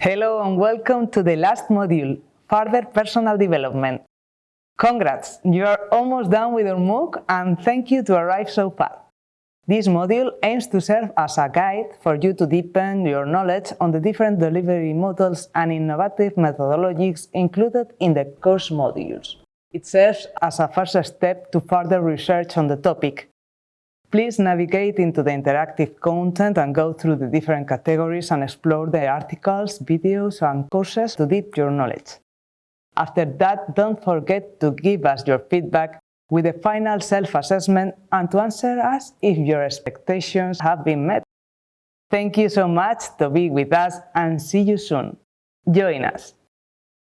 Hello and welcome to the last module, Further Personal Development. Congrats, you are almost done with your MOOC and thank you to arrive so far. This module aims to serve as a guide for you to deepen your knowledge on the different delivery models and innovative methodologies included in the course modules. It serves as a first step to further research on the topic Please navigate into the interactive content and go through the different categories and explore the articles, videos and courses to deep your knowledge. After that, don't forget to give us your feedback with a final self-assessment and to answer us if your expectations have been met. Thank you so much to be with us and see you soon. Join us!